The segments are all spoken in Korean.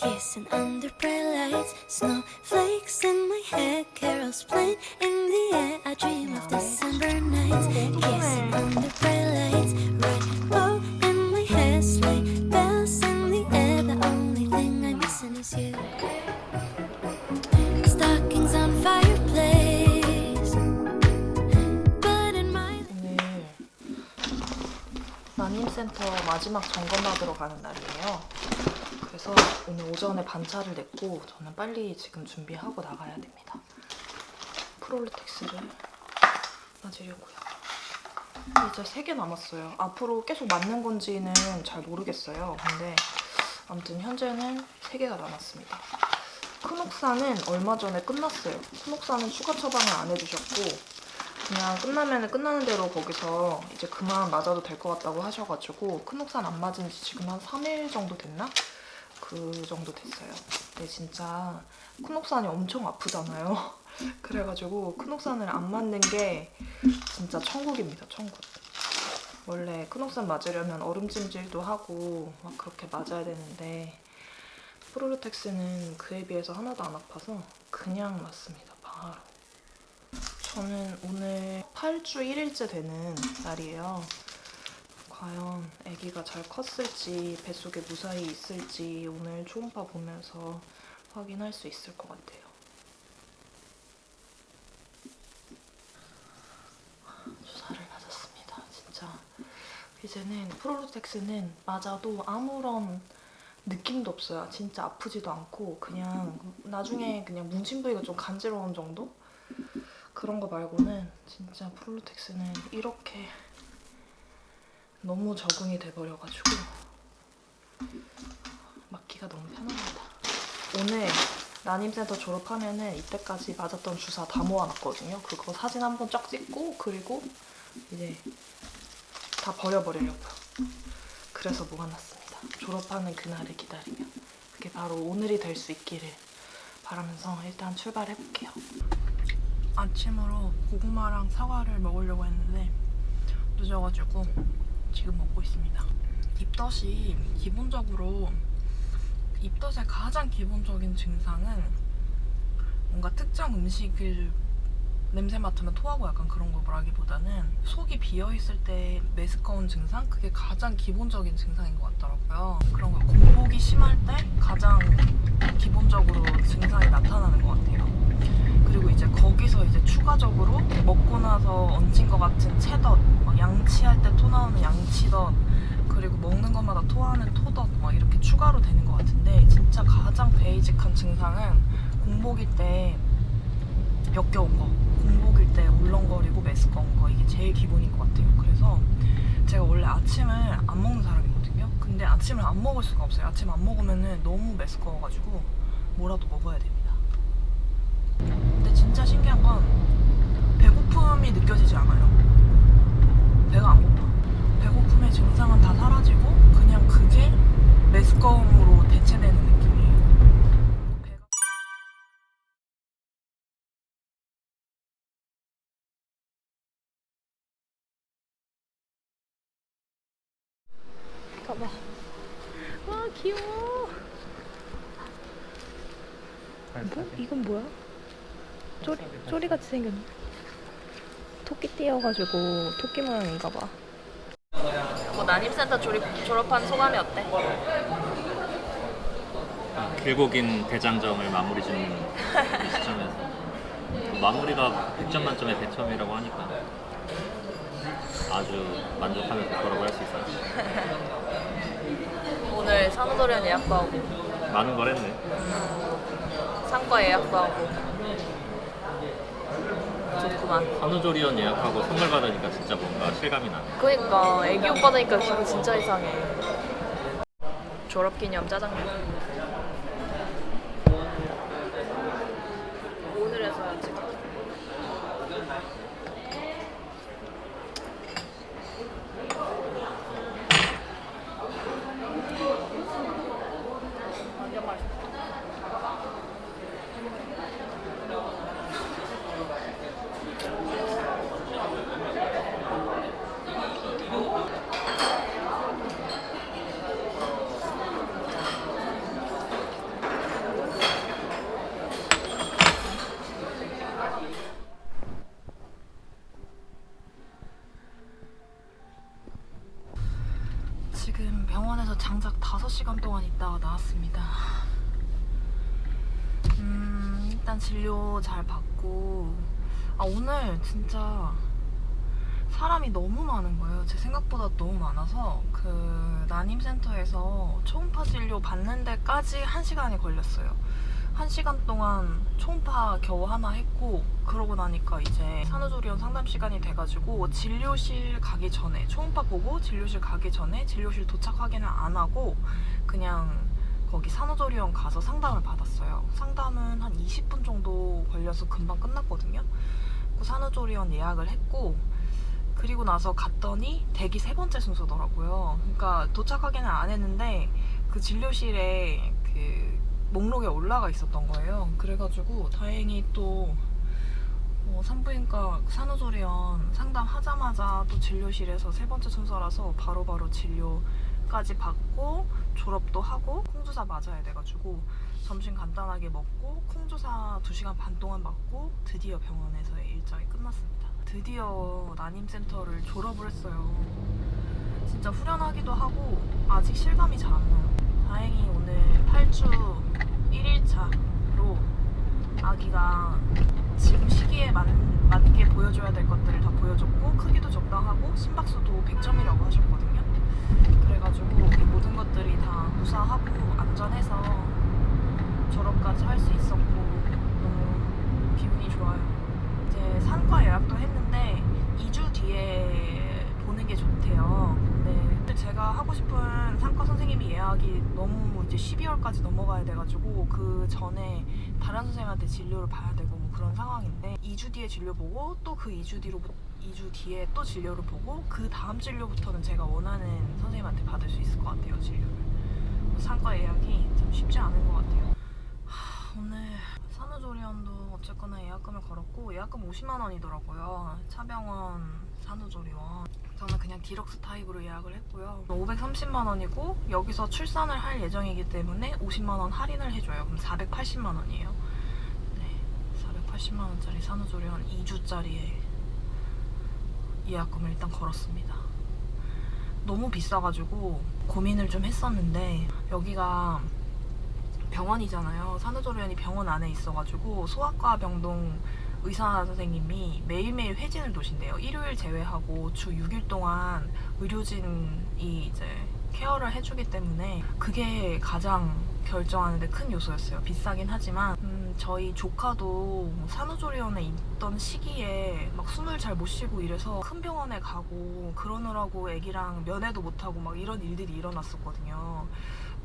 Kissing under bright lights, snowflakes in my hair, carols playing in the air. I dream of December nights, kissing under bright lights, rainbow in my hair, sleigh bells in the air. The only thing I'm missing is you. Stockings on fireplace, but in my 오늘 난임센터 마지막 점검 받으러 가는 날이에요. 그래서 오늘 오전에 반차를 냈고 저는 빨리 지금 준비하고 나가야 됩니다. 프롤루텍스를 맞으려고요. 이제 3개 남았어요. 앞으로 계속 맞는 건지는 잘 모르겠어요. 근데 아무튼 현재는 3개가 남았습니다. 크녹사는 얼마 전에 끝났어요. 크녹사는 추가 처방을 안 해주셨고 그냥 끝나면 끝나는 대로 거기서 이제 그만 맞아도 될 것 같다고 하셔가지고 크녹산 안 맞은 지 지금 한 3일 정도 됐나? 그 정도 됐어요. 근데 진짜 크녹산이 엄청 아프잖아요. 그래가지고 크녹산을 안 맞는 게 진짜 천국입니다, 천국. 원래 크녹산 맞으려면 얼음찜질도 하고 막 그렇게 맞아야 되는데 프로루텍스는 그에 비해서 하나도 안 아파서 그냥 맞습니다, 바로. 저는 오늘 8주 1일째 되는 날이에요. 과연 아기가 잘 컸을지 뱃속에 무사히 있을지 오늘 초음파 보면서 확인할 수 있을 것 같아요. 주사를 맞았습니다. 진짜 이제는 프로루텍스는 맞아도 아무런 느낌도 없어요. 진짜 아프지도 않고 그냥 나중에 그냥 뭉친 부위가 좀 간지러운 정도? 그런 거 말고는 진짜 프롤루텍스는 이렇게 너무 적응이 돼버려가지고 맞기가 너무 편합니다. 오늘 난임센터 졸업하면은 이때까지 맞았던 주사 다 모아놨거든요. 그거 사진 한번 쫙 찍고 그리고 이제 다 버려버리려고요. 그래서 모아놨습니다. 졸업하는 그날을 기다리며 그게 바로 오늘이 될 수 있기를 바라면서 일단 출발해볼게요. 아침으로 고구마랑 사과를 먹으려고 했는데 늦어가지고 지금 먹고 있습니다. 입덧이 기본적으로 입덧의 가장 기본적인 증상은 뭔가 특정 음식을 냄새 맡으면 토하고 약간 그런 거라기보다는 속이 비어있을 때 메스꺼운 증상? 그게 가장 기본적인 증상인 것 같더라고요. 그런 거 공복이 심할 때 가장 기본적으로 증상이 나타나는 것 같아요. 그리고 이제 거기서 이제 추가적으로 먹고 나서 얹힌 것 같은 체덧, 막 양치할 때 토 나오는 양치덧, 그리고 먹는 것마다 토하는 토덧 막 이렇게 추가로 되는 것 같은데 진짜 가장 베이직한 증상은 공복일 때 역겨운 거, 공복일 때 울렁거리고 메스꺼운 거 이게 제일 기본인 것 같아요. 그래서 제가 원래 아침을 안 먹는 사람이거든요. 근데 아침을 안 먹을 수가 없어요. 아침 안 먹으면은 너무 메스꺼워가지고 뭐라도 먹어야 됩니다. 근데 진짜 신기한 건 배고픔이 느껴지지 않아요. 배가 안 고파. 배고픔의 증상은 다 사라지고 그냥 그게 메스꺼움으로 대체되는 느낌이에요. 배가... 가봐. 와 귀여워. 뭐? 이건 뭐야? 쪼리, 쪼리같이 생겼네. 토끼 띄어가지고 토끼 모양인가 봐. 뭐 난임센터 졸업, 졸업한 소감이 어때? 길고 긴 대장정을 마무리 짓는 이 시점에서 마무리가 100점 만점에 100점이라고 하니까 아주 만족하면서 졸업을 할수 있어요. 오늘 산후조리원 예약도 하고 많은 걸 했네. 상과 예약도 하고 좋구만. 산후조리원 예약하고 선물 받으니까 진짜 뭔가 실감이 나네. 그니까 애기 옷 받으니까 기분 진짜 이상해. 졸업기념 짜장면. 오늘에서야 지금. 완전 맛있어. 장작 5시간 동안 있다가 나왔습니다. 음, 잘 받고 아 오늘 진짜 사람이 너무 많은 거예요. 제 생각보다 너무 많아서 그 난임센터에서 초음파 진료 받는 데까지 1시간이 걸렸어요. 1시간 동안 초음파 겨우 하나 했고 그러고 나니까 이제 산후조리원 상담 시간이 돼가지고 진료실 가기 전에 초음파 보고 진료실 가기 전에 진료실 도착 확인을 안 하고 그냥 거기 산후조리원 가서 상담을 받았어요. 상담은 한 20분 정도 걸려서 금방 끝났거든요. 그 산후조리원 예약을 했고 그리고 나서 갔더니 대기 세 번째 순서더라고요. 그러니까 도착 확인을 안 했는데 그 진료실에 그 목록에 올라가 있었던 거예요. 그래가지고 다행히 또 어, 산부인과 산후조리원 상담하자마자 또 진료실에서 세 번째 순서라서 바로바로 진료 까지 받고 졸업도 하고 콩주사 맞아야 돼가지고 점심 간단하게 먹고 콩주사 2시간 반 동안 맞고 드디어 병원에서의 일정이 끝났습니다. 드디어 난임센터를 졸업을 했어요. 진짜 후련하기도 하고 아직 실감이 잘 안 나요. 다행히 오늘 8주 1일차로 아기가 지금 시기에 맞, 맞게 보여줘야 될 것들을 다 보여줬고 크기도 적당하고 심박수도 100점이라고 하셨거든요. 그래가지고 이 모든 것들이 다 무사하고 안전해서 졸업까지 할 수 있었고 너무 기분이 좋아요. 이제 산과 예약도 했는데 2주 뒤에 보는 게 좋대요. 근데 제가 하고 싶은 산과 선생님이 예약이 너무 이제 12월까지 넘어가야 돼가지고 그 전에 다른 선생님한테 진료를 봐야 되고 뭐 그런 상황인데 2주 뒤에 진료 보고 또 그 2주 뒤로 2주 뒤에 또 진료를 보고 그 다음 진료부터는 제가 원하는 선생님한테 받을 수 있을 것 같아요 진료를. 산과 예약이 참 쉽지 않은 것 같아요. 하, 오늘 산후조리원도 어쨌거나 예약금을 걸었고 예약금 50만 원이더라고요. 차병원 산후조리원. 저는 그냥 디럭스 타입으로 예약을 했고요. 530만 원이고 여기서 출산을 할 예정이기 때문에 50만 원 할인을 해줘요. 그럼 480만 원이에요. 네, 480만 원짜리 산후조리원 2주짜리에 예약금을 일단 걸었습니다. 너무 비싸가지고 고민을 좀 했었는데 여기가 병원이잖아요. 산후조리원이 병원 안에 있어가지고 소아과 병동 의사 선생님이 매일매일 회진을 도신대요. 일요일 제외하고 주 6일 동안 의료진이 이제 케어를 해주기 때문에 그게 가장 결정하는데 큰 요소였어요. 비싸긴 하지만 음, 저희 조카도 산후조리원에 있던 시기에 막 숨을 잘 못 쉬고 이래서 큰 병원에 가고 그러느라고 애기랑 면회도 못하고 막 이런 일들이 일어났었거든요.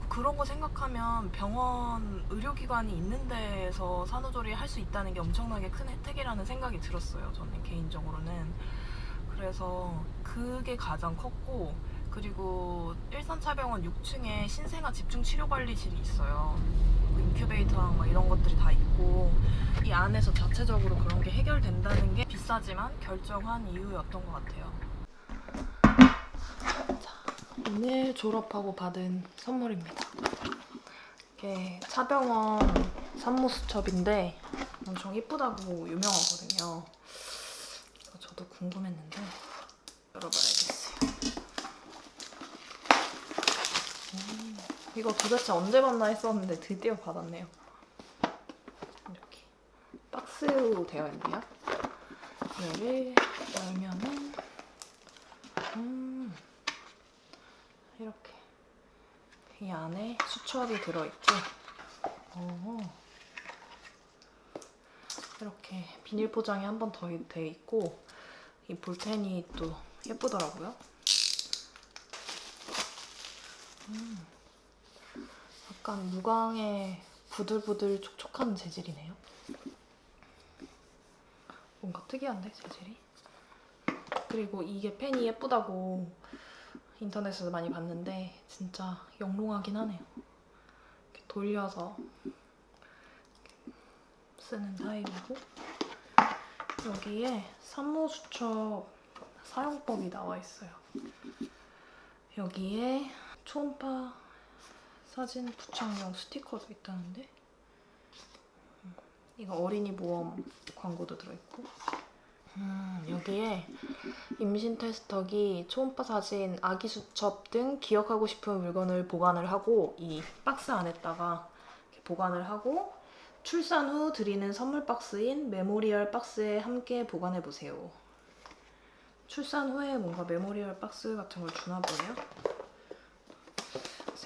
그런 거 생각하면 병원 의료기관이 있는 데에서 산후조리 할 수 있다는 게 엄청나게 큰 혜택이라는 생각이 들었어요. 저는 개인적으로는. 그래서 그게 가장 컸고 그리고 일산차병원 6층에 신생아 집중 치료관리실이 있어요. 그 인큐베이터랑 막 이런 것들이 다 있고 이 안에서 자체적으로 그런 게 해결된다는 게 비싸지만 결정한 이유였던 것 같아요. 오늘 졸업하고 받은 선물입니다. 이게 차병원 산모수첩인데 엄청 이쁘다고 유명하거든요. 저도 궁금했는데 열어봐야겠어요. 음, 이거 도대체 언제 받나 했었는데 드디어 받았네요. 이렇게 박스로 되어 있네요. 얘를 열면은 음 이렇게 이 안에 수첩이 들어있고 어, 이렇게 비닐 포장이 한 번 더 돼 있고 이 볼펜이 또 예쁘더라고요. 음, 약간 무광의 부들부들 촉촉한 재질이네요. 뭔가 특이한데 재질이? 그리고 이게 펜이 예쁘다고 인터넷에서 많이 봤는데 진짜 영롱하긴 하네요. 이렇게 돌려서 쓰는 타입이고 여기에 산모수첩 사용법이 나와 있어요. 여기에 초음파 사진 부착용 스티커도 있다는데 음, 이거 어린이 모험 광고도 들어있고 음, 여기에 임신 테스터기, 초음파 사진, 아기 수첩 등 기억하고 싶은 물건을 보관을 하고 이 박스 안에다가 보관을 하고 출산 후 드리는 선물 박스인 memorial 박스에 함께 보관해 보세요. 출산 후에 뭔가 memorial 박스 같은 걸 주나 보네요.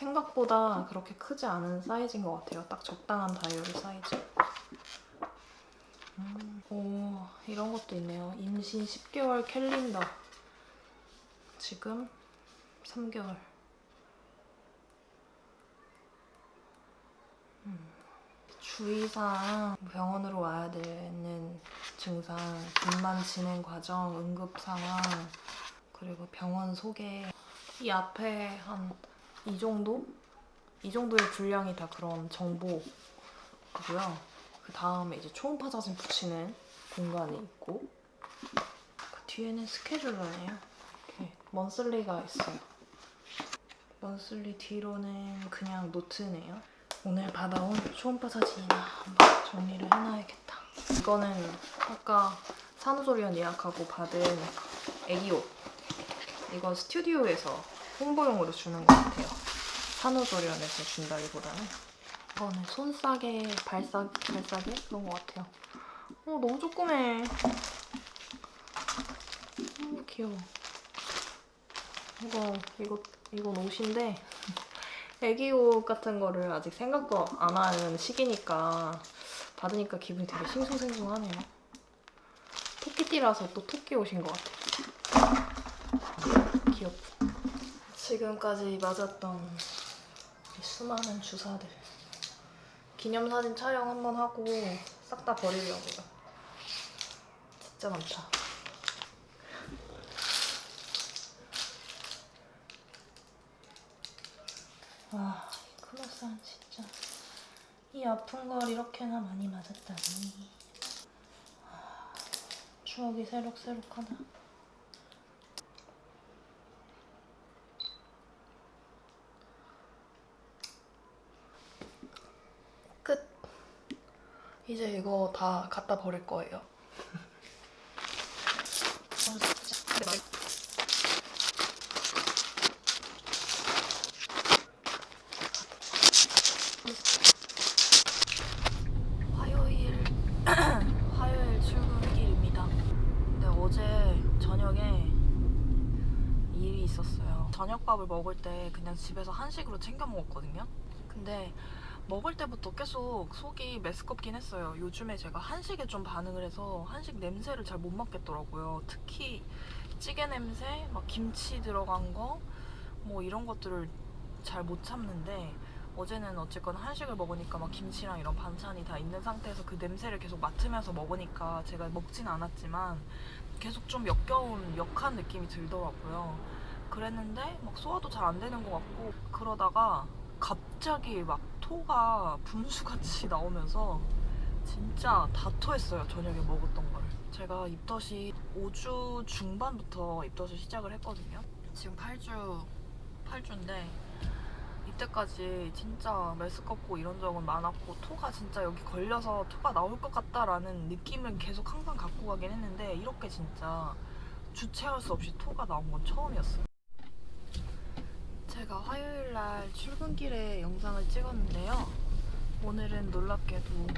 생각보다 그렇게 크지 않은 사이즈인 것 같아요. 딱 적당한 다이어리 사이즈. 음, 오, 이런 것도 있네요. 임신 10개월 캘린더. 지금 3개월. 음, 주의사항, 병원으로 와야 되는 증상, 분만 진행 과정, 응급 상황, 그리고 병원 소개. 이 앞에 한 이 정도? 이 정도의 분량이 다 그런 정보고요. 그 다음에 이제 초음파 사진 붙이는 공간이 있고 그 뒤에는 스케줄러네요. 이렇게 먼슬리가 있어요. 먼슬리 뒤로는 그냥 노트네요. 오늘 받아온 초음파 사진이나 한번 정리를 해놔야겠다. 이거는 아까 산후조리원 예약하고 받은 애기 옷. 이건 스튜디오에서 홍보용으로 주는 것 같아요. 산후조리원에서 준다기보다는. 이거는 손싸개, 발싸, 발싸개? 그런 것 같아요. 어, 너무 조그매. 어, 귀여워. 이거, 이거, 이건 옷인데, 애기 옷 같은 거를 아직 생각도 안 하는 시기니까 받으니까 기분이 되게 싱숭생숭하네요. 토끼띠라서 또 토끼 옷인 것 같아요. 귀엽고. 지금까지 맞았던 이 수많은 주사들. 기념사진 촬영 한번 하고 싹 다 버리려고요. 진짜 많다. 와, 이 크로산 진짜 이 아픈 걸 이렇게나 많이 맞았다니. 아, 추억이 새록새록하다. 이제 이거 다 갖다 버릴 거예요. 화요일 화요일 출근길입니다. 근데 어제 저녁에 일이 있었어요. 저녁밥을 먹을 때 그냥 집에서 한식으로 챙겨 먹었거든요. 근데 먹을 때부터 계속 속이 메스껍긴 했어요. 요즘에 제가 한식에 좀 반응을 해서 한식 냄새를 잘 못 맡겠더라고요. 특히 찌개 냄새, 막 김치 들어간 거, 뭐 이런 것들을 잘 못 참는데 어제는 어쨌건 한식을 먹으니까 막 김치랑 이런 반찬이 다 있는 상태에서 그 냄새를 계속 맡으면서 먹으니까 제가 먹진 않았지만 계속 좀 역겨운 역한 느낌이 들더라고요. 그랬는데 막 소화도 잘 안 되는 것 같고 그러다가 갑자기 막 토가 분수같이 나오면서 진짜 다 토했어요 저녁에 먹었던 걸. 제가 입덧이 5주 중반부터 입덧을 시작을 했거든요. 지금 8주 8주인데 이때까지 진짜 메스껍고 이런 적은 많았고 토가 진짜 여기 걸려서 토가 나올 것 같다라는 느낌은 계속 항상 갖고 가긴 했는데 이렇게 진짜 주체할 수 없이 토가 나온 건 처음이었어요 제가 화요일 날 출근길에 영상을 찍었는데요. 오늘은 놀랍게도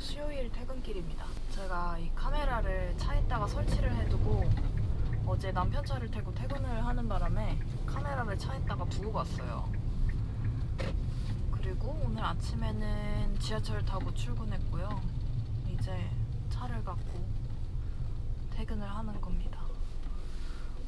수요일 퇴근길입니다. 제가 이 카메라를 차에다가 설치를 해두고 어제 남편 차를 타고 퇴근을 하는 바람에 카메라를 차에다가 두고 갔어요. 그리고 오늘 아침에는 지하철 타고 출근했고요. 이제 차를 갖고 퇴근을 하는 겁니다.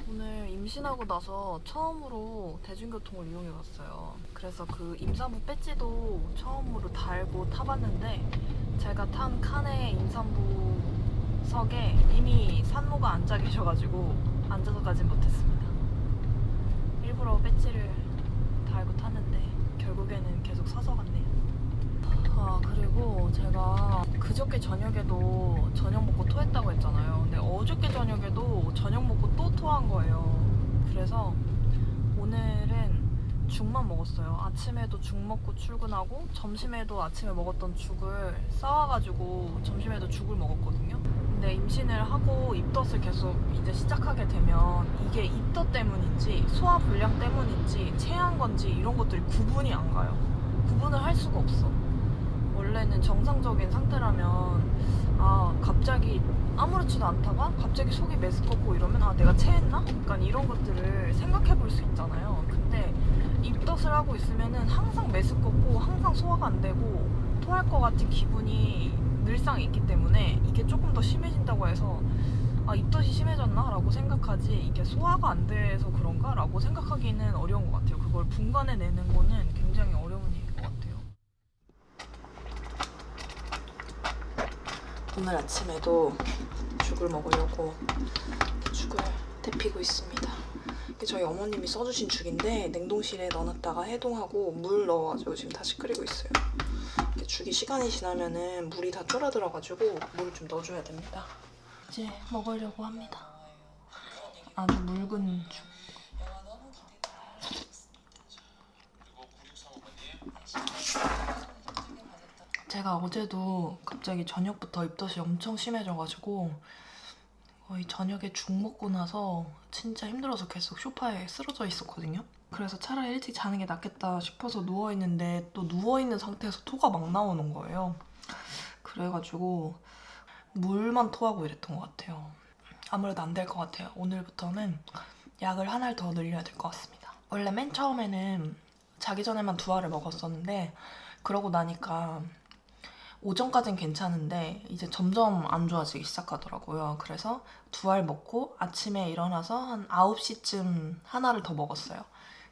오늘 임신하고 나서 처음으로 대중교통을 이용해 봤어요. 그래서 그 임산부 배지도 처음으로 달고 타봤는데 제가 탄 칸의 임산부석에 이미 산모가 앉아 계셔가지고 앉아서 가진 못했습니다. 일부러 배지를 달고 탔는데 결국에는 계속 서서 갔네요. 아 그리고 제가 그저께 저녁에도 저녁 먹고 토했다고 했잖아요. 근데 어저께 저녁에도 저녁 먹고 또 토한 거예요. 그래서 오늘은 죽만 먹었어요. 아침에도 죽 먹고 출근하고 점심에도 아침에 먹었던 죽을 싸와가지고 점심에도 죽을 먹었거든요. 근데 임신을 하고 입덧을 계속 이제 시작하게 되면 이게 입덧 때문인지 소화 불량 때문인지 체한 건지 이런 것들이 구분이 안 가요. 구분을 할 수가 없어. 원래는 정상적인 상태라면 아 갑자기 아무렇지도 않다가 갑자기 속이 메스껍고 이러면 아 내가 체했나? 약간 이런 것들을 생각해 볼 수 있잖아요. 근데 입덧을 하고 있으면은 항상 메스껍고 항상 소화가 안 되고 토할 것 같은 기분이 늘상 있기 때문에 이게 조금 더 심해진다고 해서 아 입덧이 심해졌나? 라고 생각하지 이게 소화가 안 돼서 그런가? 라고 생각하기는 어려운 것 같아요. 그걸 분간해내는 거는 굉장히 어려운 일인 것 같아요. 오늘 아침에도 죽을 먹으려고 죽을 데피고 있습니다. 저희 어머님이 써주신 죽인데 냉동실에 넣어놨다가 해동하고 물 넣어가지고 지금 다시 끓이고 있어요. 죽이 시간이 지나면은 물이 다 줄어들어가지고 물좀 넣어줘야 됩니다. 이제 먹으려고 합니다. 아주 묽은 죽. 제가 어제도 갑자기 저녁부터 입덧이 엄청 심해져가지고 거의 저녁에 죽 먹고 나서 진짜 힘들어서 계속 소파에 쓰러져 있었거든요. 그래서 차라리 일찍 자는 게 낫겠다 싶어서 누워있는데 또 누워있는 상태에서 토가 막 나오는 거예요. 그래가지고 물만 토하고 이랬던 것 같아요. 아무래도 안 될 것 같아요. 오늘부터는 약을 하나를 더 늘려야 될 것 같습니다. 원래 맨 처음에는 자기 전에만 두 알을 먹었었는데 그러고 나니까 오전까진 괜찮은데 이제 점점 안 좋아지기 시작하더라고요. 그래서 두 알 먹고 아침에 일어나서 한 9시쯤 하나를 더 먹었어요.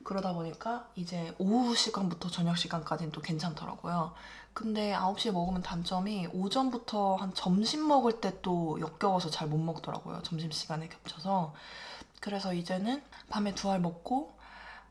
그러다 보니까 이제 오후 시간부터 저녁 시간까지는 또 괜찮더라고요. 근데 9시에 먹으면 단점이 오전부터 한 점심 먹을 때 또 역겨워서 잘 못 먹더라고요. 점심시간에 겹쳐서. 그래서 이제는 밤에 두 알 먹고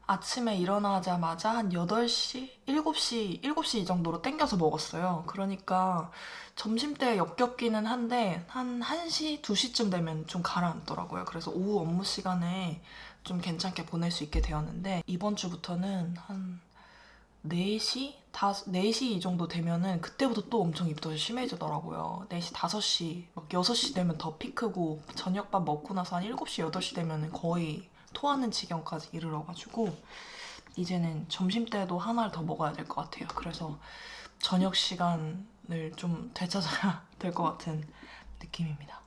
아침에 일어나자마자 한 8시, 7시, 7시 이 정도로 땡겨서 먹었어요. 그러니까 점심때 역겹기는 한데 한 1시, 2시쯤 되면 좀 가라앉더라고요. 그래서 오후 업무 시간에 좀 괜찮게 보낼 수 있게 되었는데 이번 주부터는 한 4시? 5, 4시 이 정도 되면은 그때부터 또 엄청 입덧이 심해지더라고요. 4시, 5시, 막 6시 되면 더 피크고 저녁밥 먹고 나서 한 7시, 8시 되면은 거의 토하는 지경까지 이르러가지고 이제는 점심때도 하나를 더 먹어야 될 것 같아요. 그래서 저녁 시간을 좀 되찾아야 될 것 같은 느낌입니다.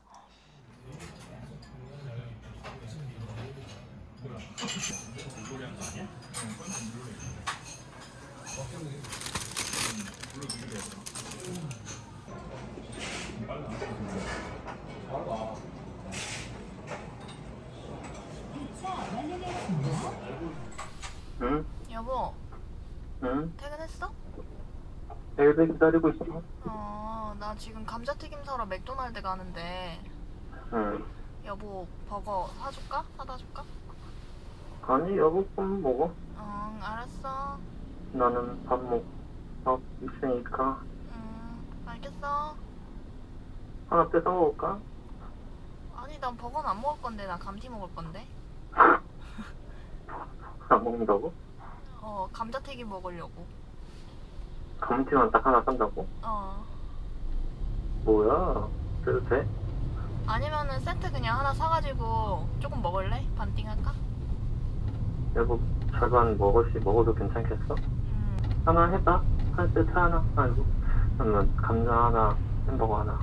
응? 여보, 응? 퇴근했어? 엘베 기다리고 있어. 어, 나 지금 감자튀김 사러 맥도날드 가는데 응. 여보 버거 사줄까? 사다 줄까? 아니 여보 좀 먹어. 응, 알았어. 나는 밥 먹. 밥 있으니까 응, 알겠어. 하나 뺏어 먹을까? 아니, 난 버거는 안 먹을 건데, 나 감튀 먹을 건데. 안 먹는다고? 어, 감자튀김 먹으려고. 감튀만 딱 하나 산다고? 어. 뭐야? 그래도 돼? 아니면은 세트 그냥 하나 사가지고 조금 먹을래? 반띵 할까? 여보 절반 먹을시 먹어도 괜찮겠어? 음, 하나 해봐. 한 세트 하나. 아이고. 그러면 감자 하나, 햄버거 하나.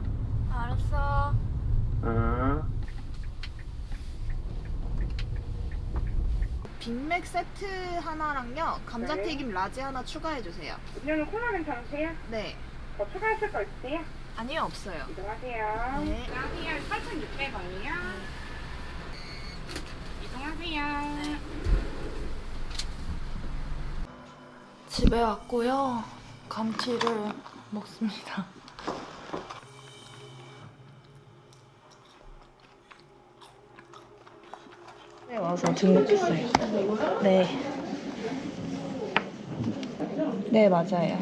알았어. 음. 빅맥 세트 하나랑요, 감자튀김 large 하나 추가해주세요. 음료는 콜라 괜찮으세요? 네. 더 추가하실 거 있으세요? 아니요, 없어요. 이동하세요. 네. 안녕하세요. 8,600원이요. 이동하세요. 집에 왔고요. 감튀를 먹습니다. 와서 등록했어요. 네. 네, 맞아요.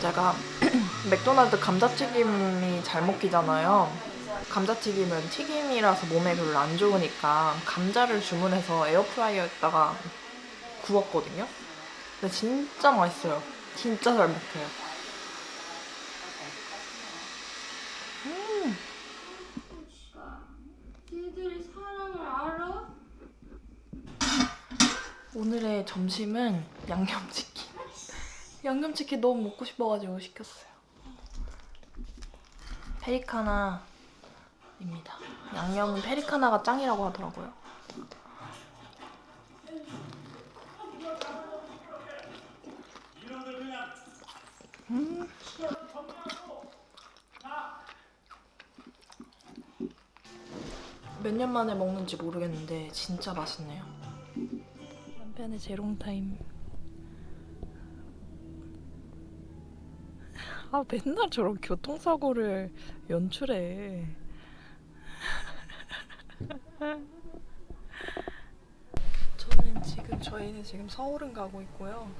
제가 맥도날드 감자튀김이 잘 먹히잖아요. 감자튀김은 튀김이라서 몸에 별로 안 좋으니까 감자를 주문해서 에어프라이어에다가 구웠거든요. 근데 진짜 맛있어요. 진짜 잘 먹혀요. 음. 오늘의 점심은 양념치킨. 양념치킨 너무 먹고 싶어가지고 시켰어요. 페리카나입니다. 양념은 페리카나가 짱이라고 하더라고요. 음. 몇 년 만에 먹는지 모르겠는데 진짜 맛있네요. 남편의 재롱타임. 아 맨날 저런 교통사고를 연출해. 저는 지금 저희는 지금 서울은 가고 있고요.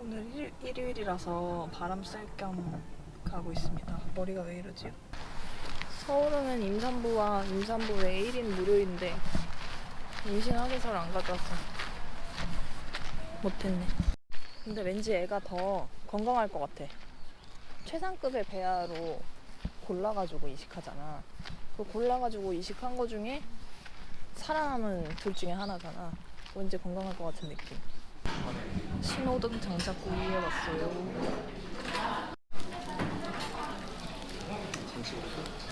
오늘 일, 일요일이라서 바람 쐴 겸 가고 있습니다. 머리가 왜 이러지? 서울은 임산부와 임산부 외 1인 무료인데 임신 확인서를 안 가져와서 못했네. 근데 왠지 애가 더 건강할 것 같아. 최상급의 배아로 골라가지고 이식하잖아. 그 골라가지고 이식한 거 중에 살아남은 둘 중에 하나잖아. 왠지 건강할 것 같은 느낌. 신호등 장착구 위에 왔어요. It's